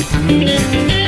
Música